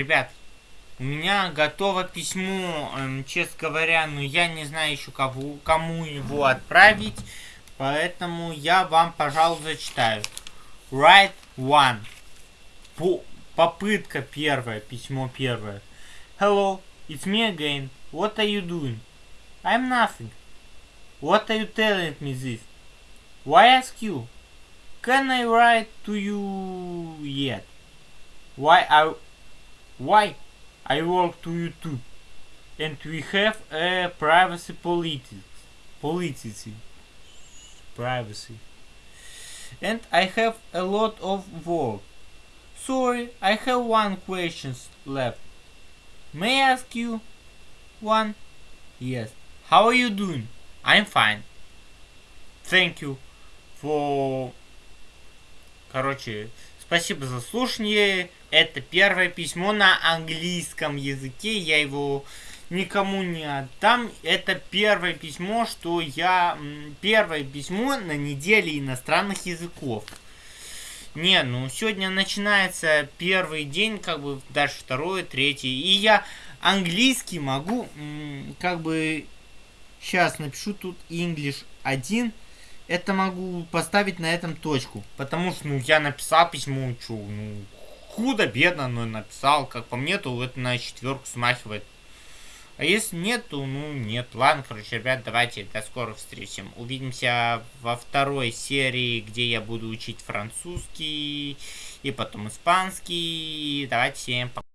Ребят, у меня готово письмо, эм, честно говоря, но я не знаю еще кого, кому его отправить, поэтому я вам, пожалуй, зачитаю. Write one. По попытка первая, письмо первое. Hello, it's me again. What are you doing? I'm nothing. What are you telling me this? Why ask you? Can I write to you yet? Why I why I work to YouTube and we have a privacy politics policy privacy and I have a lot of work. Sorry, I have one question left. May I ask you one? Yes. How are you doing? I'm fine. Thank you for... Короче, спасибо за слушание. Это первое письмо на английском языке. Я его никому не отдам. Это первое письмо, что я... Первое письмо на неделе иностранных языков. Не, ну сегодня начинается первый день, как бы дальше второй, третий. И я английский могу, как бы, сейчас напишу тут English 1. Это могу поставить на этом точку. Потому что, ну, я написал письмо, что, ну, худо-бедно, но написал. Как по мне, то это на четверку смахивает. А если нет, то ну нет. Ладно, короче, ребят, давайте до скорых встреч. Увидимся во второй серии, где я буду учить французский и потом испанский. Давайте всем пока.